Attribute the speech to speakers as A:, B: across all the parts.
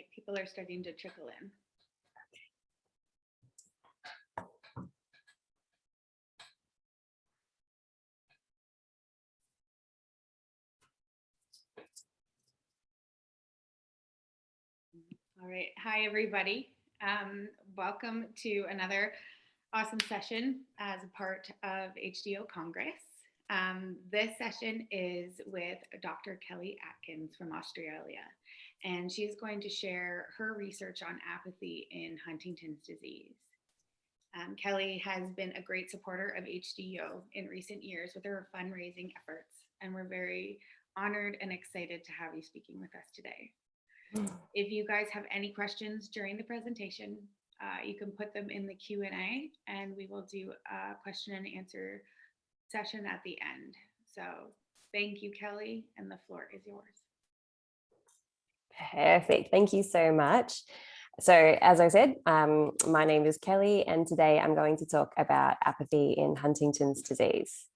A: right, people are starting to trickle in. All right, hi, everybody. Um, welcome to another awesome session as a part of HDO Congress. Um, this session is with Dr. Kelly Atkins from Australia, and she's going to share her research on apathy in Huntington's disease. Um, Kelly has been a great supporter of HDO in recent years with her fundraising efforts, and we're very honored and excited to have you speaking with us today. If you guys have any questions during the presentation, uh, you can put them in the Q&A and we will do a question and answer session at the end. So thank you, Kelly, and the floor is yours.
B: Perfect. Thank you so much. So as I said, um, my name is Kelly and today I'm going to talk about apathy in Huntington's disease.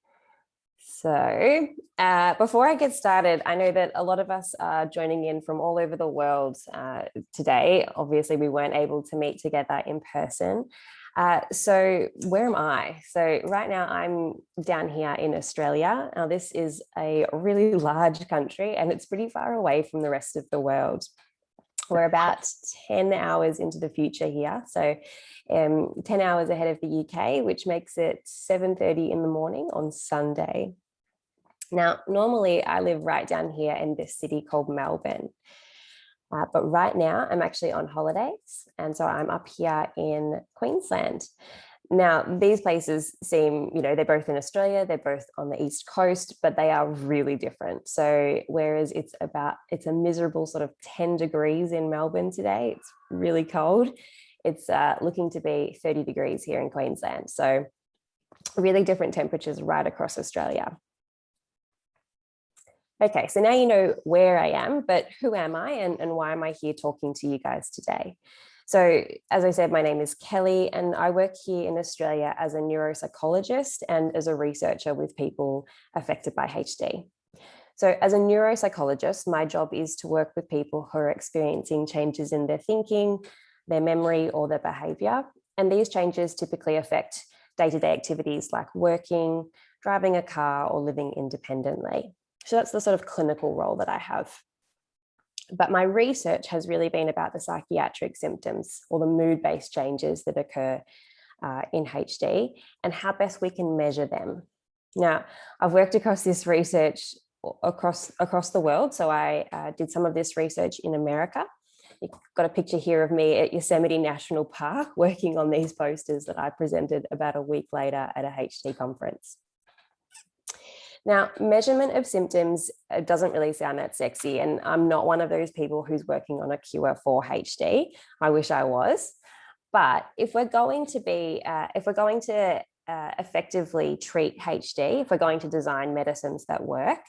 B: So uh, before I get started, I know that a lot of us are joining in from all over the world uh, today. Obviously, we weren't able to meet together in person. Uh, so where am I? So right now I'm down here in Australia. Now this is a really large country and it's pretty far away from the rest of the world. We're about 10 hours into the future here. So um, 10 hours ahead of the UK, which makes it 7.30 in the morning on Sunday. Now, normally I live right down here in this city called Melbourne. Uh, but right now I'm actually on holidays. And so I'm up here in Queensland. Now, these places seem, you know, they're both in Australia, they're both on the East Coast, but they are really different. So whereas it's about, it's a miserable sort of 10 degrees in Melbourne today, it's really cold. It's uh, looking to be 30 degrees here in Queensland. So really different temperatures right across Australia. Okay, so now you know where I am, but who am I and, and why am I here talking to you guys today? So as I said, my name is Kelly and I work here in Australia as a neuropsychologist and as a researcher with people affected by HD. So as a neuropsychologist, my job is to work with people who are experiencing changes in their thinking, their memory or their behavior. And these changes typically affect day-to-day -day activities like working, driving a car or living independently. So that's the sort of clinical role that I have. But my research has really been about the psychiatric symptoms or the mood-based changes that occur uh, in HD and how best we can measure them. Now, I've worked across this research across across the world. So I uh, did some of this research in America. You've got a picture here of me at Yosemite National Park working on these posters that I presented about a week later at a HD conference. Now, measurement of symptoms doesn't really sound that sexy, and I'm not one of those people who's working on a cure for HD. I wish I was. But if we're going to be, uh, if we're going to uh, effectively treat HD, if we're going to design medicines that work,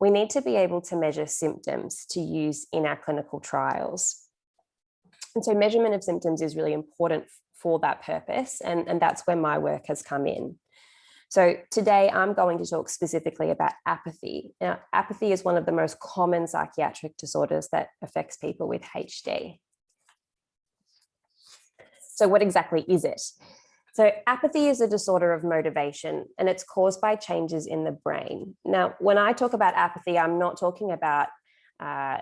B: we need to be able to measure symptoms to use in our clinical trials. And so measurement of symptoms is really important for that purpose, and, and that's where my work has come in. So today I'm going to talk specifically about apathy. Now, apathy is one of the most common psychiatric disorders that affects people with HD. So what exactly is it? So apathy is a disorder of motivation and it's caused by changes in the brain. Now, when I talk about apathy, I'm not talking about uh,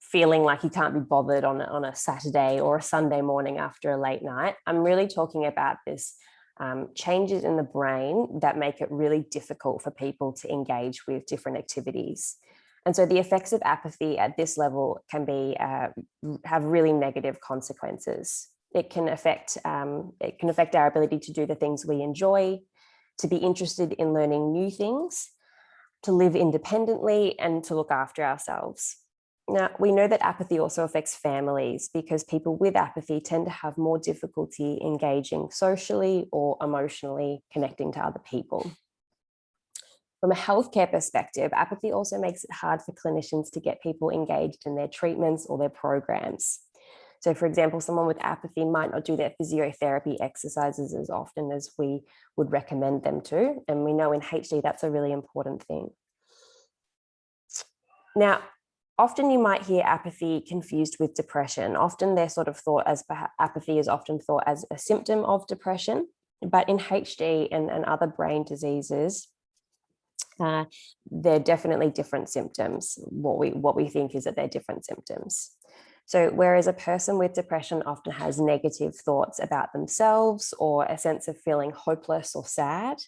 B: feeling like you can't be bothered on, on a Saturday or a Sunday morning after a late night. I'm really talking about this um, changes in the brain that make it really difficult for people to engage with different activities. And so the effects of apathy at this level can be uh, have really negative consequences. It can affect um, it can affect our ability to do the things we enjoy, to be interested in learning new things, to live independently and to look after ourselves. Now, we know that apathy also affects families because people with apathy tend to have more difficulty engaging socially or emotionally connecting to other people. From a healthcare perspective, apathy also makes it hard for clinicians to get people engaged in their treatments or their programs. So for example, someone with apathy might not do their physiotherapy exercises as often as we would recommend them to. And we know in HD, that's a really important thing. Now, often you might hear apathy confused with depression. Often they're sort of thought as apathy is often thought as a symptom of depression, but in HD and, and other brain diseases, uh, they're definitely different symptoms. What we, what we think is that they're different symptoms. So whereas a person with depression often has negative thoughts about themselves or a sense of feeling hopeless or sad,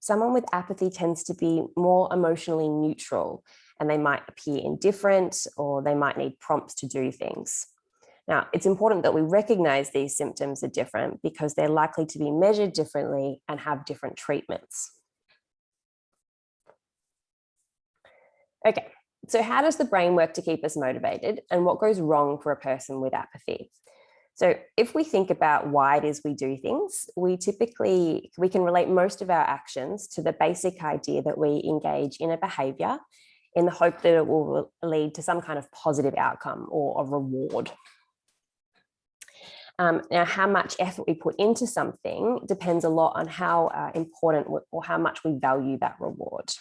B: someone with apathy tends to be more emotionally neutral and they might appear indifferent or they might need prompts to do things. Now, it's important that we recognize these symptoms are different because they're likely to be measured differently and have different treatments. Okay, so how does the brain work to keep us motivated and what goes wrong for a person with apathy? So if we think about why it is we do things, we typically, we can relate most of our actions to the basic idea that we engage in a behavior in the hope that it will lead to some kind of positive outcome or a reward. Um, now, how much effort we put into something depends a lot on how uh, important or how much we value that reward.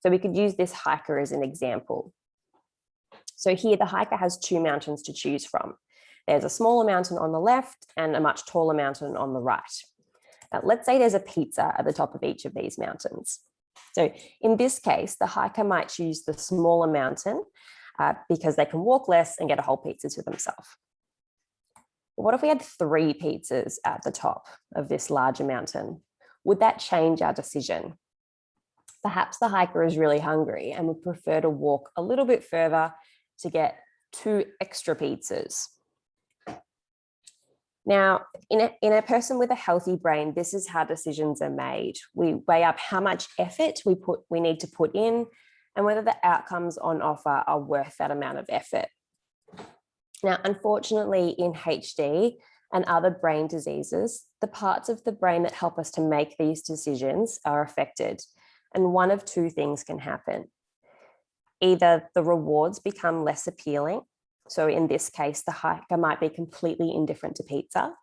B: So we could use this hiker as an example. So here the hiker has two mountains to choose from. There's a smaller mountain on the left and a much taller mountain on the right. Now, let's say there's a pizza at the top of each of these mountains. So in this case, the hiker might choose the smaller mountain uh, because they can walk less and get a whole pizza to themselves. What if we had three pizzas at the top of this larger mountain? Would that change our decision? Perhaps the hiker is really hungry and would prefer to walk a little bit further to get two extra pizzas. Now, in a, in a person with a healthy brain, this is how decisions are made. We weigh up how much effort we put we need to put in and whether the outcomes on offer are worth that amount of effort. Now, unfortunately, in HD and other brain diseases, the parts of the brain that help us to make these decisions are affected. And one of two things can happen. Either the rewards become less appealing. So in this case, the hiker might be completely indifferent to pizza,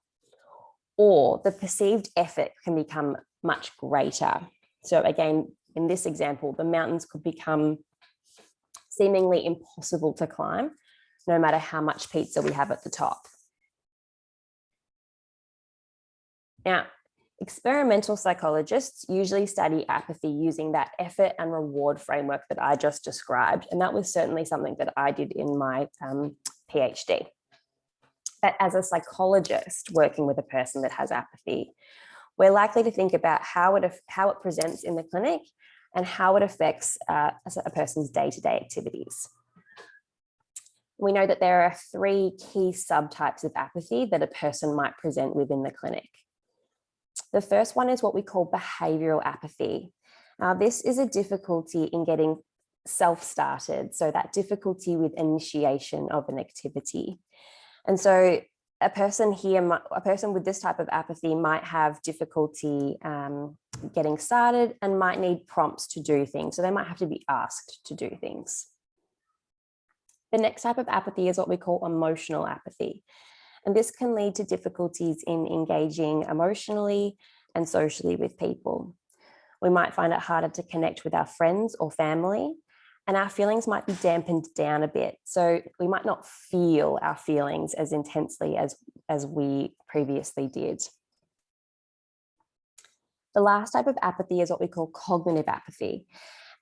B: or the perceived effort can become much greater. So again, in this example, the mountains could become seemingly impossible to climb no matter how much pizza we have at the top. Now, experimental psychologists usually study apathy using that effort and reward framework that I just described. And that was certainly something that I did in my um, PhD. But as a psychologist working with a person that has apathy, we're likely to think about how it, how it presents in the clinic and how it affects uh, a person's day-to-day -day activities we know that there are three key subtypes of apathy that a person might present within the clinic. The first one is what we call behavioral apathy. Now, this is a difficulty in getting self-started, so that difficulty with initiation of an activity. And so a person here, a person with this type of apathy might have difficulty um, getting started and might need prompts to do things. So they might have to be asked to do things. The next type of apathy is what we call emotional apathy. And this can lead to difficulties in engaging emotionally and socially with people. We might find it harder to connect with our friends or family, and our feelings might be dampened down a bit. So we might not feel our feelings as intensely as, as we previously did. The last type of apathy is what we call cognitive apathy.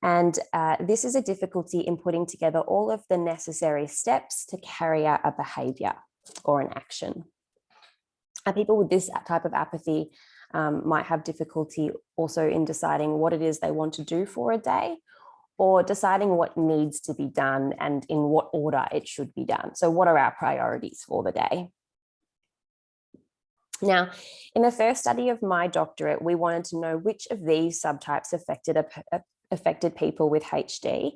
B: And uh, this is a difficulty in putting together all of the necessary steps to carry out a behavior or an action. Uh, people with this type of apathy um, might have difficulty also in deciding what it is they want to do for a day or deciding what needs to be done and in what order it should be done. So what are our priorities for the day? Now, in the first study of my doctorate, we wanted to know which of these subtypes affected affected people with HD.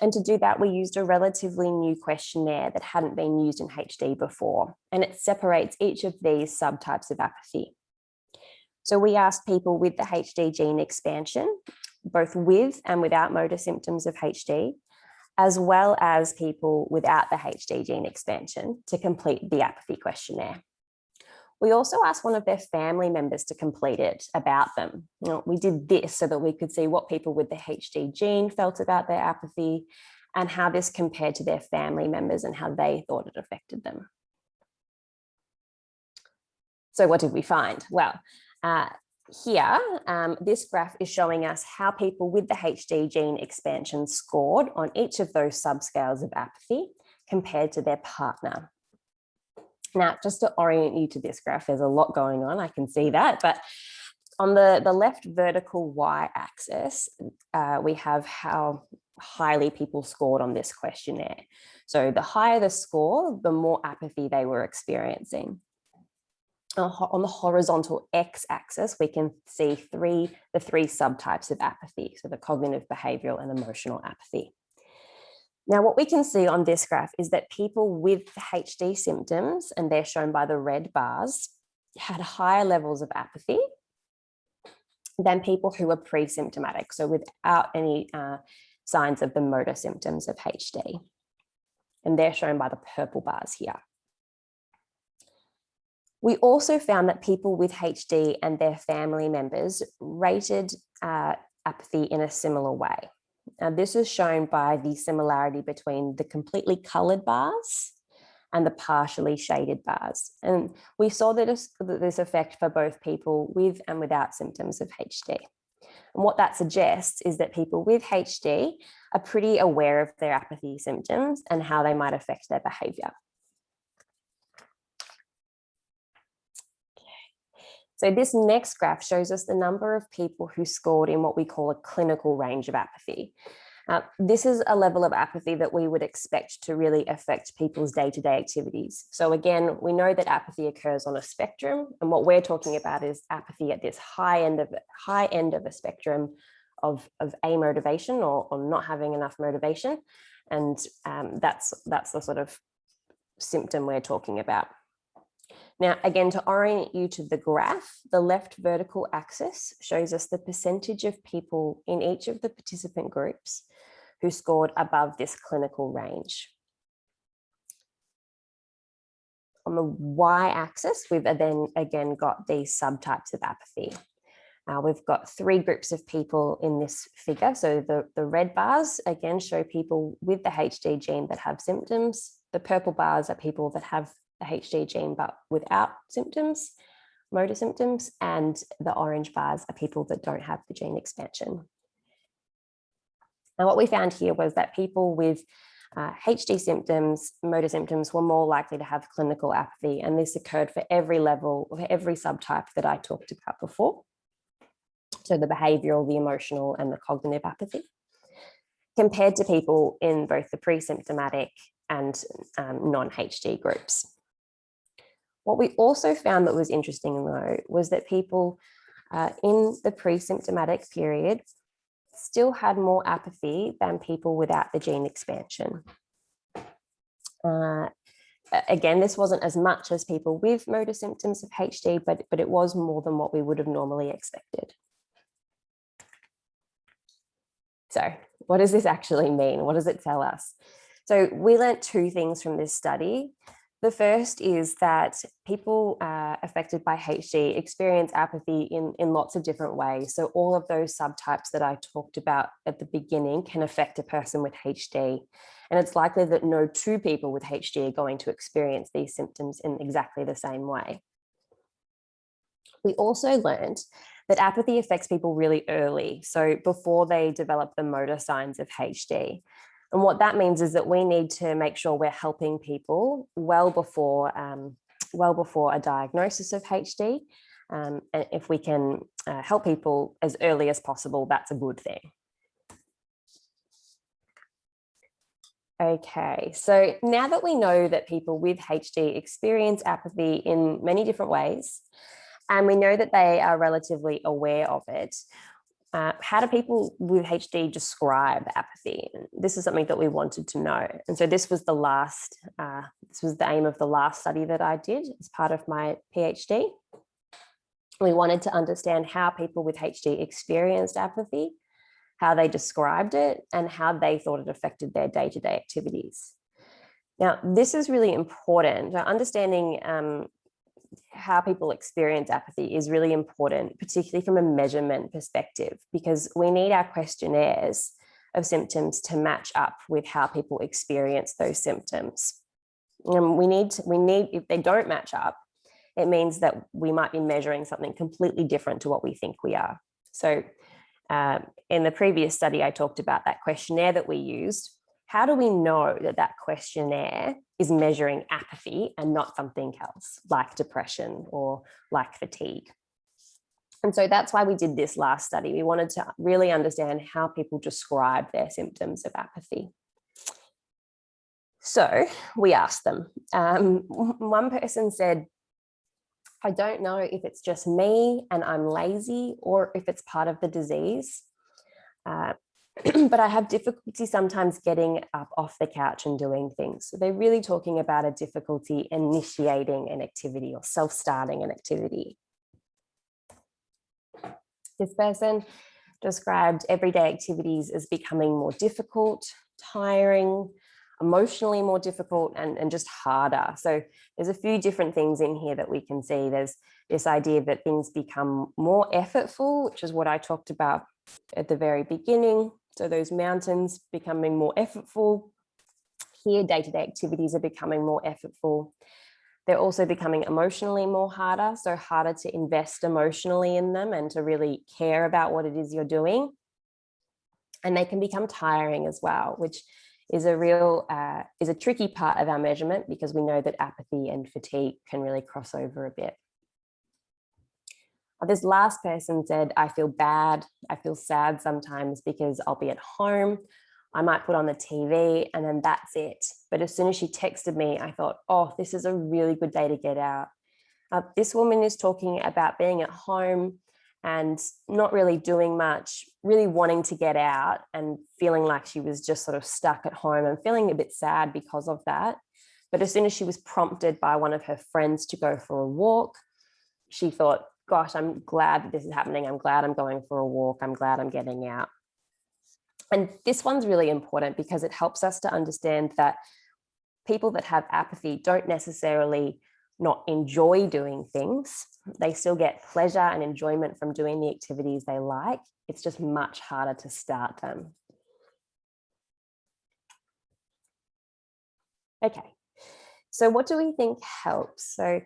B: And to do that, we used a relatively new questionnaire that hadn't been used in HD before, and it separates each of these subtypes of apathy. So we asked people with the HD gene expansion, both with and without motor symptoms of HD, as well as people without the HD gene expansion to complete the apathy questionnaire. We also asked one of their family members to complete it about them. You know, we did this so that we could see what people with the HD gene felt about their apathy and how this compared to their family members and how they thought it affected them. So what did we find? Well, uh, here, um, this graph is showing us how people with the HD gene expansion scored on each of those subscales of apathy compared to their partner. Now, just to orient you to this graph, there's a lot going on, I can see that, but on the, the left vertical y-axis, uh, we have how highly people scored on this questionnaire. So the higher the score, the more apathy they were experiencing on the horizontal x-axis, we can see three the three subtypes of apathy, so the cognitive, behavioral, and emotional apathy. Now, what we can see on this graph is that people with HD symptoms, and they're shown by the red bars, had higher levels of apathy than people who were pre-symptomatic, so without any uh, signs of the motor symptoms of HD. And they're shown by the purple bars here. We also found that people with HD and their family members rated uh, apathy in a similar way. Now, this is shown by the similarity between the completely coloured bars and the partially shaded bars. And we saw this, this effect for both people with and without symptoms of HD. And what that suggests is that people with HD are pretty aware of their apathy symptoms and how they might affect their behaviour. So this next graph shows us the number of people who scored in what we call a clinical range of apathy. Uh, this is a level of apathy that we would expect to really affect people's day-to-day -day activities. So again, we know that apathy occurs on a spectrum, and what we're talking about is apathy at this high end of high end of a spectrum of, of amotivation or, or not having enough motivation. And um, that's, that's the sort of symptom we're talking about. Now, again, to orient you to the graph, the left vertical axis shows us the percentage of people in each of the participant groups who scored above this clinical range. On the y-axis, we've then again got these subtypes of apathy. Uh, we've got three groups of people in this figure. So the, the red bars, again, show people with the HD gene that have symptoms. The purple bars are people that have the HD gene, but without symptoms, motor symptoms, and the orange bars are people that don't have the gene expansion. And what we found here was that people with uh, HD symptoms, motor symptoms were more likely to have clinical apathy. And this occurred for every level, for every subtype that I talked about before. So the behavioral, the emotional, and the cognitive apathy compared to people in both the pre-symptomatic and um, non-HD groups. What we also found that was interesting though was that people uh, in the pre-symptomatic period still had more apathy than people without the gene expansion. Uh, again, this wasn't as much as people with motor symptoms of HD, but, but it was more than what we would have normally expected. So what does this actually mean? What does it tell us? So we learned two things from this study. The first is that people uh, affected by HD experience apathy in, in lots of different ways. So all of those subtypes that I talked about at the beginning can affect a person with HD. And it's likely that no two people with HD are going to experience these symptoms in exactly the same way. We also learned that apathy affects people really early, so before they develop the motor signs of HD. And what that means is that we need to make sure we're helping people well before, um, well before a diagnosis of HD. Um, and if we can uh, help people as early as possible, that's a good thing. Okay, so now that we know that people with HD experience apathy in many different ways, and we know that they are relatively aware of it, uh, how do people with HD describe apathy? This is something that we wanted to know. And so this was the last, uh, this was the aim of the last study that I did as part of my PhD. We wanted to understand how people with HD experienced apathy, how they described it, and how they thought it affected their day-to-day -day activities. Now, this is really important. Understanding um, how people experience apathy is really important, particularly from a measurement perspective, because we need our questionnaires of symptoms to match up with how people experience those symptoms. And we need, to, we need, if they don't match up, it means that we might be measuring something completely different to what we think we are. So um, in the previous study, I talked about that questionnaire that we used. How do we know that that questionnaire is measuring apathy and not something else like depression or like fatigue? And so that's why we did this last study. We wanted to really understand how people describe their symptoms of apathy. So we asked them. Um, one person said, I don't know if it's just me and I'm lazy or if it's part of the disease. Uh, but I have difficulty sometimes getting up off the couch and doing things. So they're really talking about a difficulty initiating an activity or self-starting an activity. This person described everyday activities as becoming more difficult, tiring, emotionally more difficult and, and just harder. So there's a few different things in here that we can see. There's this idea that things become more effortful, which is what I talked about at the very beginning. So those mountains becoming more effortful. Here, day-to-day -day activities are becoming more effortful. They're also becoming emotionally more harder, so harder to invest emotionally in them and to really care about what it is you're doing. And they can become tiring as well, which is a real, uh, is a tricky part of our measurement because we know that apathy and fatigue can really cross over a bit. This last person said, I feel bad, I feel sad sometimes because I'll be at home, I might put on the TV and then that's it. But as soon as she texted me, I thought, oh, this is a really good day to get out. Uh, this woman is talking about being at home and not really doing much, really wanting to get out and feeling like she was just sort of stuck at home and feeling a bit sad because of that. But as soon as she was prompted by one of her friends to go for a walk, she thought, gosh, I'm glad that this is happening. I'm glad I'm going for a walk. I'm glad I'm getting out. And this one's really important because it helps us to understand that people that have apathy don't necessarily not enjoy doing things. They still get pleasure and enjoyment from doing the activities they like. It's just much harder to start them. Okay, so what do we think helps? So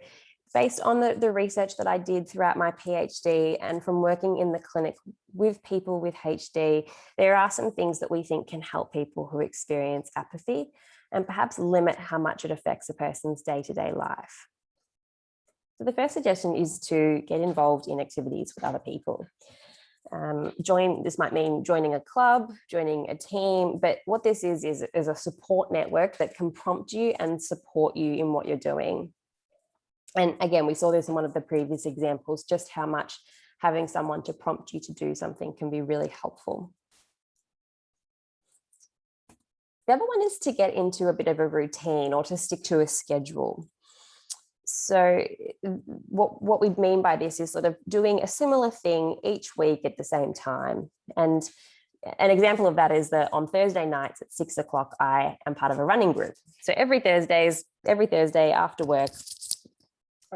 B: based on the, the research that I did throughout my PhD and from working in the clinic with people with HD, there are some things that we think can help people who experience apathy and perhaps limit how much it affects a person's day-to-day -day life. So the first suggestion is to get involved in activities with other people. Um, join, this might mean joining a club, joining a team, but what this is, is, is a support network that can prompt you and support you in what you're doing. And again, we saw this in one of the previous examples, just how much having someone to prompt you to do something can be really helpful. The other one is to get into a bit of a routine or to stick to a schedule so what, what we mean by this is sort of doing a similar thing each week at the same time. And an example of that is that on Thursday nights at six o'clock, I am part of a running group. So every Thursdays, every Thursday after work,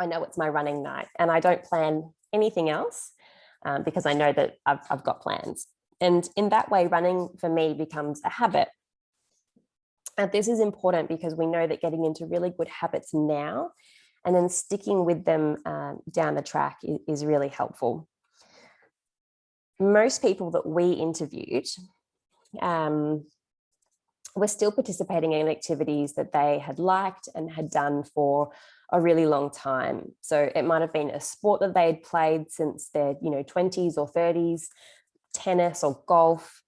B: I know it's my running night and I don't plan anything else um, because I know that I've, I've got plans. And in that way, running for me becomes a habit. And this is important because we know that getting into really good habits now and then sticking with them uh, down the track is, is really helpful. Most people that we interviewed um, were still participating in activities that they had liked and had done for a really long time. So it might have been a sport that they had played since their you know 20s or 30s, tennis or golf,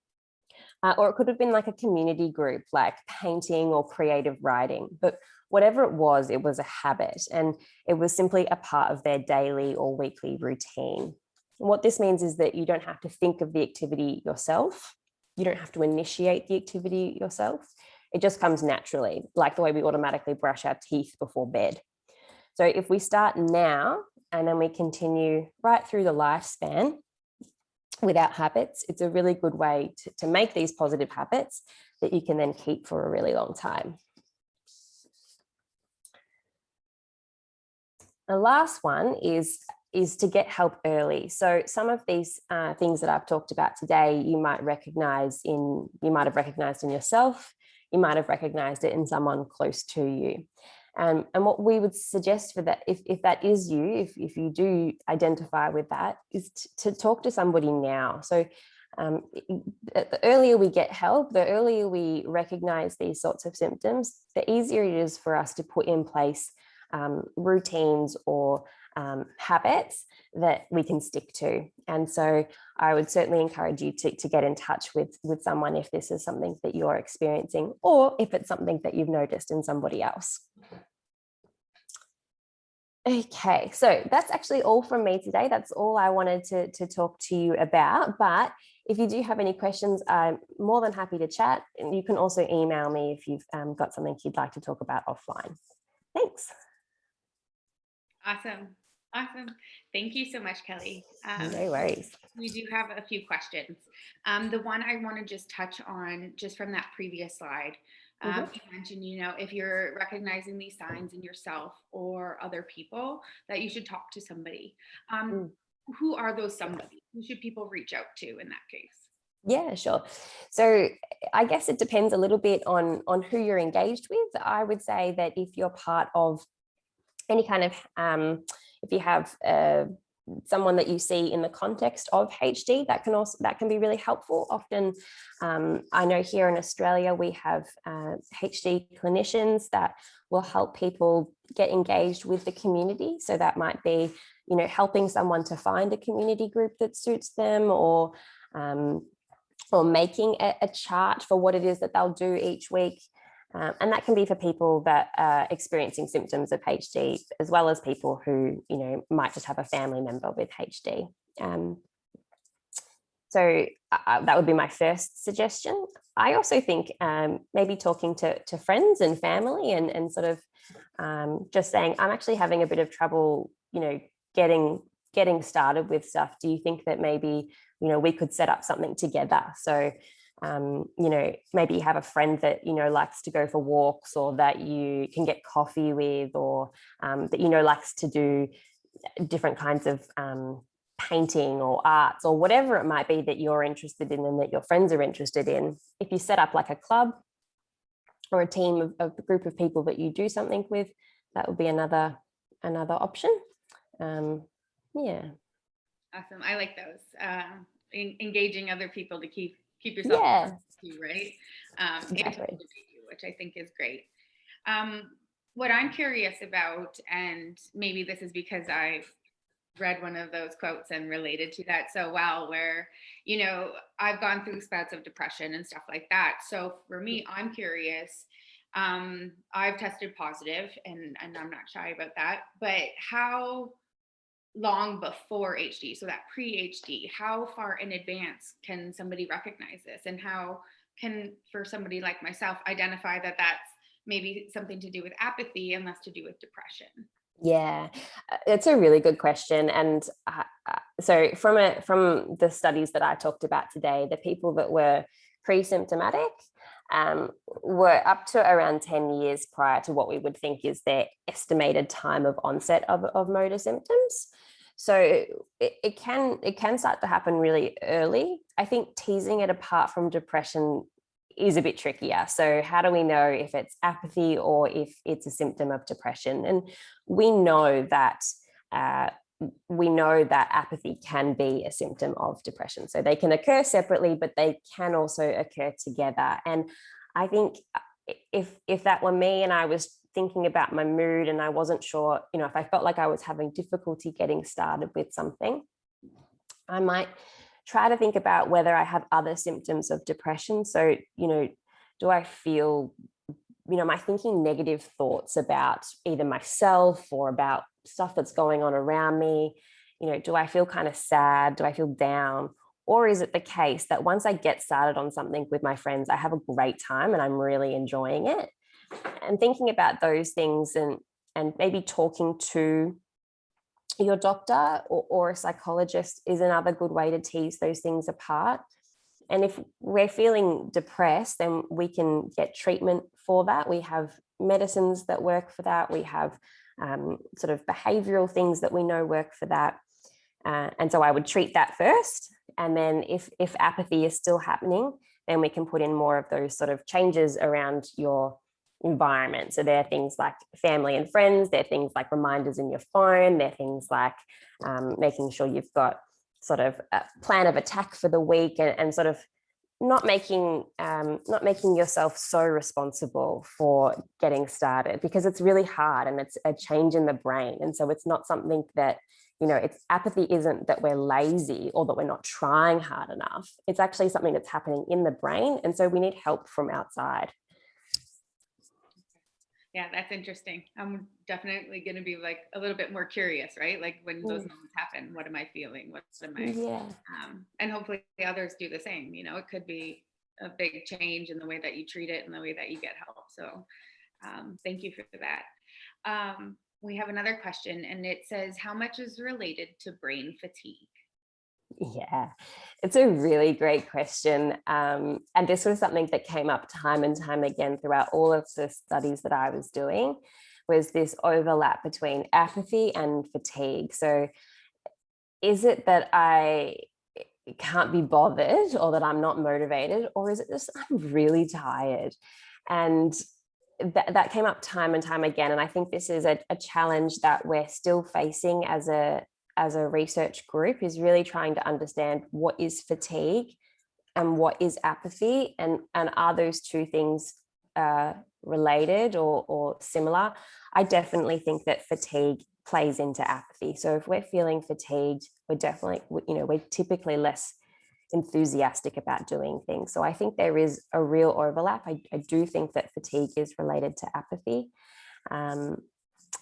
B: uh, or it could have been like a community group like painting or creative writing. But whatever it was, it was a habit and it was simply a part of their daily or weekly routine. And what this means is that you don't have to think of the activity yourself. You don't have to initiate the activity yourself. It just comes naturally, like the way we automatically brush our teeth before bed. So if we start now and then we continue right through the lifespan without habits, it's a really good way to, to make these positive habits that you can then keep for a really long time. The last one is is to get help early. So some of these uh, things that I've talked about today, you might recognize in, you might have recognized in yourself, you might have recognized it in someone close to you. Um, and what we would suggest for that, if, if that is you, if, if you do identify with that, is to talk to somebody now. So um, the earlier we get help, the earlier we recognize these sorts of symptoms, the easier it is for us to put in place um, routines or um, habits that we can stick to. And so I would certainly encourage you to, to get in touch with, with someone if this is something that you're experiencing or if it's something that you've noticed in somebody else. Okay, so that's actually all from me today. That's all I wanted to, to talk to you about. But if you do have any questions, I'm more than happy to chat. And you can also email me if you've um, got something you'd like to talk about offline. Thanks.
A: Awesome. Awesome. Thank you so much, Kelly. Um,
B: no worries.
A: We do have a few questions. Um, the one I want to just touch on, just from that previous slide, um, mm -hmm. you mentioned, you know, if you're recognizing these signs in yourself or other people, that you should talk to somebody. Um, mm. Who are those somebody? Who should people reach out to in that case?
B: Yeah, sure. So I guess it depends a little bit on, on who you're engaged with. I would say that if you're part of any kind of, um, if you have uh, someone that you see in the context of HD, that can also that can be really helpful. Often, um, I know here in Australia, we have uh, HD clinicians that will help people get engaged with the community. So that might be, you know, helping someone to find a community group that suits them or um, or making a, a chart for what it is that they'll do each week. Um, and that can be for people that are experiencing symptoms of HD, as well as people who, you know, might just have a family member with HD. Um, so uh, that would be my first suggestion. I also think um, maybe talking to, to friends and family and, and sort of um, just saying, I'm actually having a bit of trouble, you know, getting getting started with stuff. Do you think that maybe, you know, we could set up something together? So um, you know, maybe you have a friend that, you know, likes to go for walks or that you can get coffee with or um, that, you know, likes to do different kinds of um, painting or arts or whatever it might be that you're interested in and that your friends are interested in. If you set up like a club or a team of, of a group of people that you do something with, that would be another another option. Um, yeah.
A: Awesome. I like those. Uh, engaging other people to keep keep yourself
B: yeah.
A: you, right? Um,
B: exactly.
A: which I think is great. Um, what I'm curious about, and maybe this is because I've read one of those quotes and related to that so well, where, you know, I've gone through spouts of depression and stuff like that. So for me, I'm curious. Um, I've tested positive and, and I'm not shy about that, but how long before HD, so that pre-HD, how far in advance can somebody recognize this and how can, for somebody like myself, identify that that's maybe something to do with apathy and less to do with depression?
B: Yeah, uh, it's a really good question. And uh, uh, so from a, from the studies that I talked about today, the people that were pre-symptomatic um, were up to around 10 years prior to what we would think is their estimated time of onset of, of motor symptoms. So it, it, can it can start to happen really early. I think teasing it apart from depression is a bit trickier. So how do we know if it's apathy or if it's a symptom of depression? And we know that uh, we know that apathy can be a symptom of depression. So they can occur separately, but they can also occur together. And I think uh, if if that were me and I was thinking about my mood and I wasn't sure, you know, if I felt like I was having difficulty getting started with something, I might try to think about whether I have other symptoms of depression. So, you know, do I feel, you know, am I thinking negative thoughts about either myself or about stuff that's going on around me? You know, do I feel kind of sad? Do I feel down? Or is it the case that once I get started on something with my friends, I have a great time and I'm really enjoying it? And thinking about those things and, and maybe talking to your doctor or, or a psychologist is another good way to tease those things apart. and if we're feeling depressed, then we can get treatment for that. We have medicines that work for that. We have um, sort of behavioral things that we know work for that. Uh, and so I would treat that first. And then if, if apathy is still happening, then we can put in more of those sort of changes around your environment. So there are things like family and friends, there are things like reminders in your phone, there are things like um, making sure you've got sort of a plan of attack for the week and, and sort of not making um, not making yourself so responsible for getting started because it's really hard and it's a change in the brain. And so it's not something that, you know, it's apathy isn't that we're lazy or that we're not trying hard enough. It's actually something that's happening in the brain. And so we need help from outside.
A: Yeah, that's interesting. I'm definitely going to be like a little bit more curious, right? Like when those
B: Mm.
A: moments happen, what am I feeling? What am I?
B: Yeah.
A: Um, and hopefully others do the same. You know, it could be a big change in the way that you treat it and the way that you get help. So um, thank you for that. Um, we have another question and it says, how much is related to brain fatigue?
B: Yeah, it's a really great question. Um, and this was something that came up time and time again throughout all of the studies that I was doing was this overlap between apathy and fatigue. So is it that I can't be bothered or that I'm not motivated or is it just I'm really tired? And that, that came up time and time again. And I think this is a, a challenge that we're still facing as a as a research group is really trying to understand what is fatigue and what is apathy and, and are those two things uh, related or, or similar? I definitely think that fatigue plays into apathy. So if we're feeling fatigued, we're definitely, you know, we're typically less enthusiastic about doing things. So I think there is a real overlap. I, I do think that fatigue is related to apathy. Um,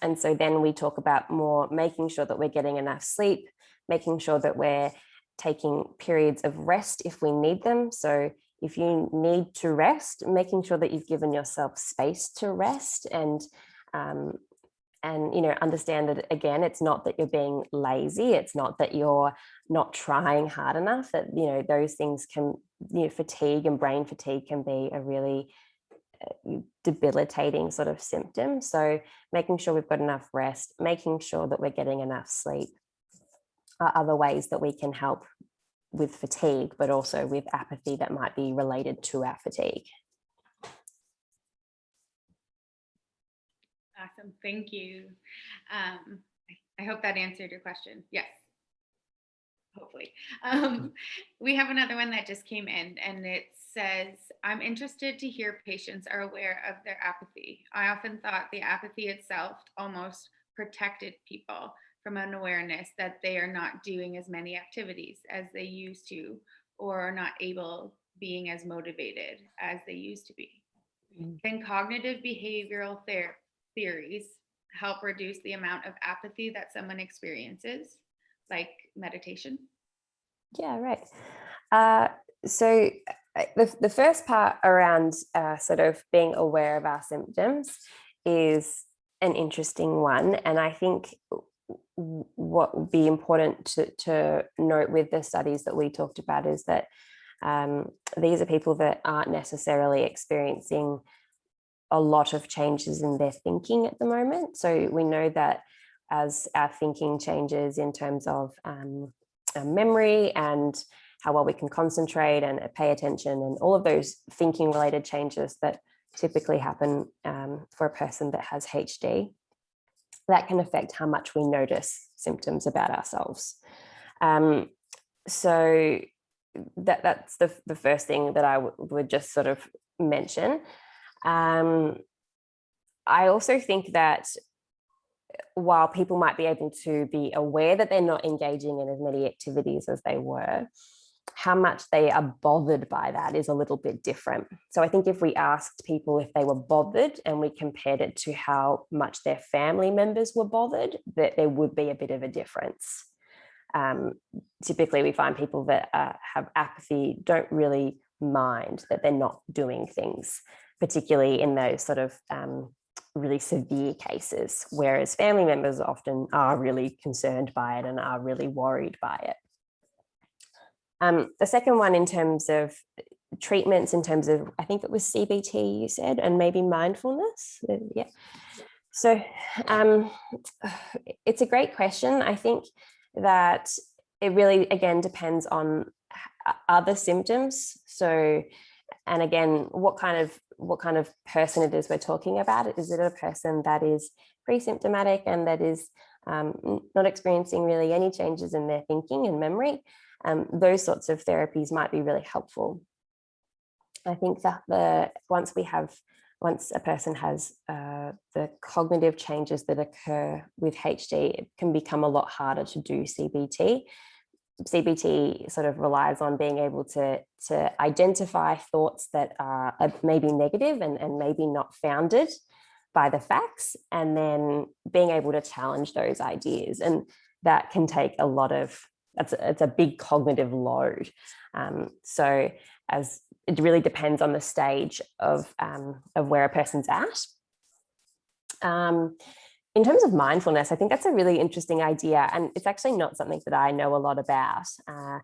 B: and so then we talk about more making sure that we're getting enough sleep, making sure that we're taking periods of rest if we need them. So if you need to rest, making sure that you've given yourself space to rest and um, and you know understand that again it's not that you're being lazy it's not that you're not trying hard enough that you know those things can you know fatigue and brain fatigue can be a really debilitating sort of symptom. So making sure we've got enough rest, making sure that we're getting enough sleep are other ways that we can help with fatigue, but also with apathy that might be related to our fatigue.
A: Awesome, thank you. Um, I hope that answered your question. Yes. Hopefully. Um, we have another one that just came in and it says, I'm interested to hear patients are aware of their apathy. I often thought the apathy itself almost protected people from an awareness that they are not doing as many activities as they used to or are not able being as motivated as they used to be.
B: Mm.
A: Can cognitive behavioral ther theories help reduce the amount of apathy that someone experiences, like meditation?
B: Yeah, right. Uh, so the, the first part around uh, sort of being aware of our symptoms is an interesting one. And I think what would be important to, to note with the studies that we talked about is that um, these are people that aren't necessarily experiencing a lot of changes in their thinking at the moment. So we know that as our thinking changes in terms of um, memory and how well we can concentrate and pay attention and all of those thinking related changes that typically happen um, for a person that has HD, that can affect how much we notice symptoms about ourselves. Um, so that, that's the, the first thing that I would just sort of mention. Um, I also think that while people might be able to be aware that they're not engaging in as many activities as they were, how much they are bothered by that is a little bit different. So I think if we asked people if they were bothered and we compared it to how much their family members were bothered, that there would be a bit of a difference. Um, typically we find people that uh, have apathy don't really mind that they're not doing things, particularly in those sort of um, really severe cases, whereas family members often are really concerned by it and are really worried by it. Um, the second one in terms of treatments, in terms of, I think it was CBT you said, and maybe mindfulness. uh, Yeah. So um, it's a great question. I think that it really, again, depends on other symptoms. So, and again, what kind of what kind of person it is we're talking about. Is it a person that is pre-symptomatic and that is um, not experiencing really any changes in their thinking and memory? Um, those sorts of therapies might be really helpful. I think that the once we have once a person has uh, the cognitive changes that occur with HD, it can become a lot harder to do CBT. CBT sort of relies on being able to, to identify thoughts that are uh, maybe negative and, and maybe not founded by the facts, and then being able to challenge those ideas. And that can take a lot of, that's a, it's a big cognitive load. Um, so as it really depends on the stage of, um, of where a person's at. Um, in terms of mindfulness, I think that's a really interesting idea, and it's actually not something that I know a lot about. Uh,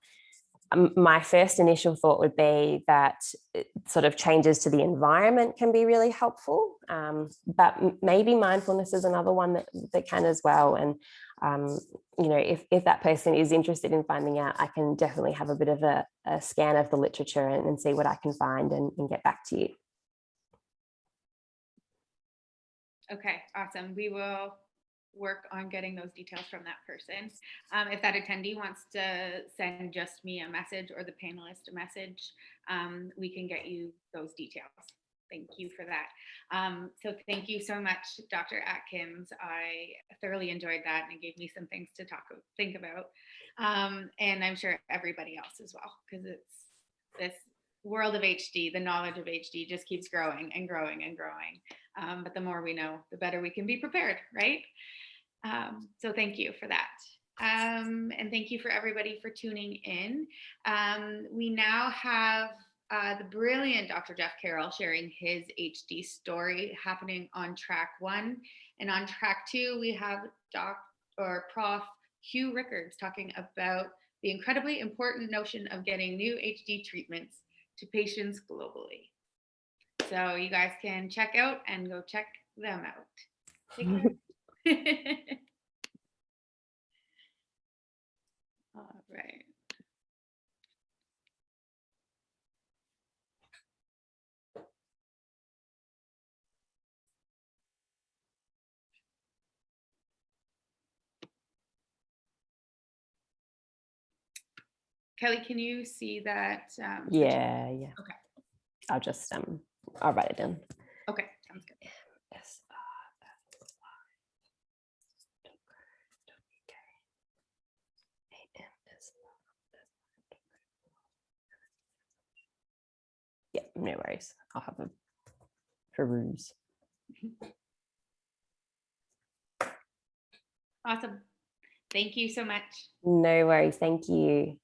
B: my first initial thought would be that sort of changes to the environment can be really helpful, um, but maybe mindfulness is another one that, that can as well. And um, you know, if, if that person is interested in finding out, I can definitely have a bit of a, a scan of the literature and, and see what I can find and, and get back to you.
A: Okay, awesome. We will work on getting those details from that person. Um, if that attendee wants to send just me a message or the panelist a message, um, we can get you those details. Thank you for that. Um, so thank you so much, Dr. Atkins. I thoroughly enjoyed that and it gave me some things to talk, think about. Um, and I'm sure everybody else as well, because it's this world of HD, the knowledge of HD just keeps growing and growing and growing. Um, but the more we know, the better we can be prepared, right? Um, so thank you for that. Um, and thank you for everybody for tuning in. Um, we now have uh, the brilliant Dr. Jeff Carroll sharing his HD story happening on track one. And on track two, we have Doc or Prof. Hugh Rickards talking about the incredibly important notion of getting new HD treatments to patients globally. So you guys can check out and go check them out. All right. Kelly, can you see that? um,
B: Yeah, yeah.
A: Okay.
B: I'll just um, I'll write it down.
A: Okay, sounds good.
B: Yes. Yeah, no worries. I'll have a peruse.
A: Awesome. Thank you so much.
B: No worries. Thank you.